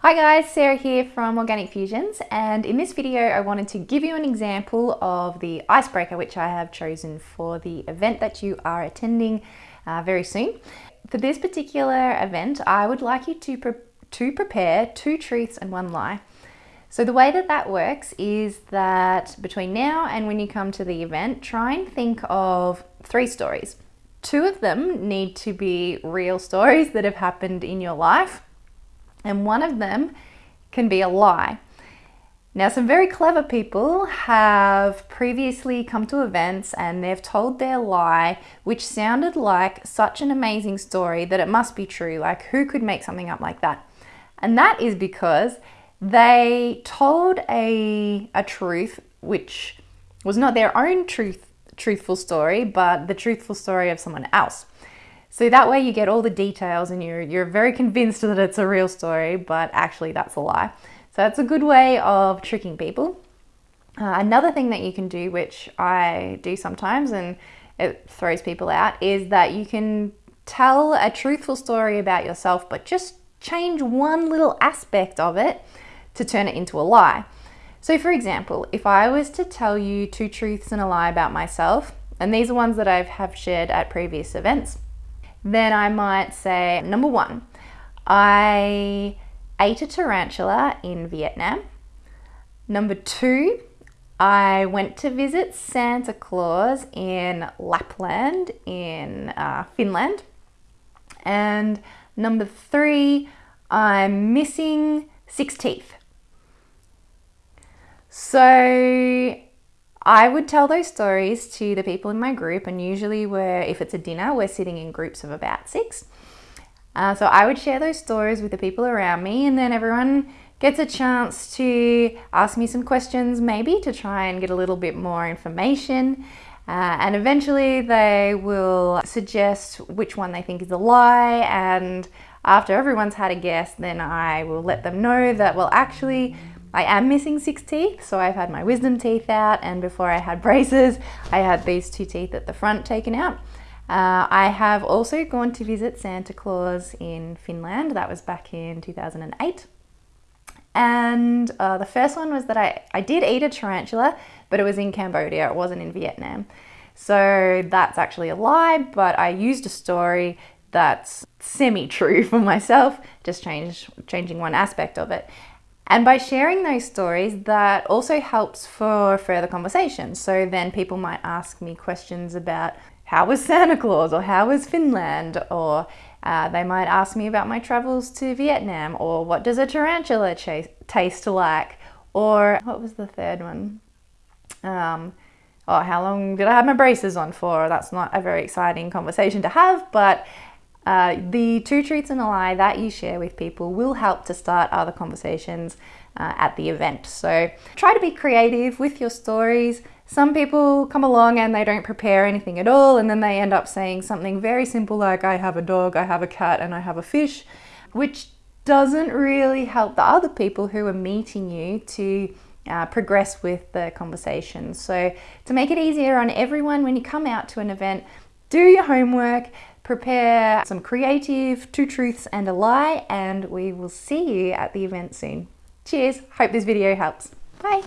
Hi guys, Sarah here from Organic Fusions and in this video I wanted to give you an example of the icebreaker which I have chosen for the event that you are attending uh, very soon. For this particular event I would like you to, pre to prepare two truths and one lie. So the way that that works is that between now and when you come to the event try and think of three stories. Two of them need to be real stories that have happened in your life and one of them can be a lie. Now, some very clever people have previously come to events and they've told their lie, which sounded like such an amazing story that it must be true. Like, who could make something up like that? And that is because they told a, a truth which was not their own truth, truthful story, but the truthful story of someone else. So that way you get all the details and you're, you're very convinced that it's a real story, but actually that's a lie. So that's a good way of tricking people. Uh, another thing that you can do, which I do sometimes and it throws people out, is that you can tell a truthful story about yourself, but just change one little aspect of it to turn it into a lie. So for example, if I was to tell you two truths and a lie about myself, and these are ones that I have shared at previous events, then I might say, number one, I ate a tarantula in Vietnam. Number two, I went to visit Santa Claus in Lapland in uh, Finland. And number three, I'm missing six teeth. So I would tell those stories to the people in my group, and usually, we're, if it's a dinner, we're sitting in groups of about six. Uh, so I would share those stories with the people around me, and then everyone gets a chance to ask me some questions, maybe to try and get a little bit more information. Uh, and eventually, they will suggest which one they think is a lie. And after everyone's had a guess, then I will let them know that, well, actually, I am missing six teeth, so I've had my wisdom teeth out, and before I had braces, I had these two teeth at the front taken out. Uh, I have also gone to visit Santa Claus in Finland. That was back in 2008. And uh, the first one was that I, I did eat a tarantula, but it was in Cambodia, it wasn't in Vietnam. So that's actually a lie, but I used a story that's semi-true for myself, just change, changing one aspect of it. And by sharing those stories, that also helps for further conversation. So then people might ask me questions about how was Santa Claus or how was Finland or uh, they might ask me about my travels to Vietnam or what does a tarantula taste like or what was the third one? Um, oh, how long did I have my braces on for? That's not a very exciting conversation to have, but uh, the two truths and a lie that you share with people will help to start other conversations uh, at the event. So try to be creative with your stories. Some people come along and they don't prepare anything at all and then they end up saying something very simple like I have a dog, I have a cat and I have a fish, which doesn't really help the other people who are meeting you to uh, progress with the conversation. So to make it easier on everyone when you come out to an event, do your homework, prepare some creative two truths and a lie, and we will see you at the event soon. Cheers, hope this video helps. Bye.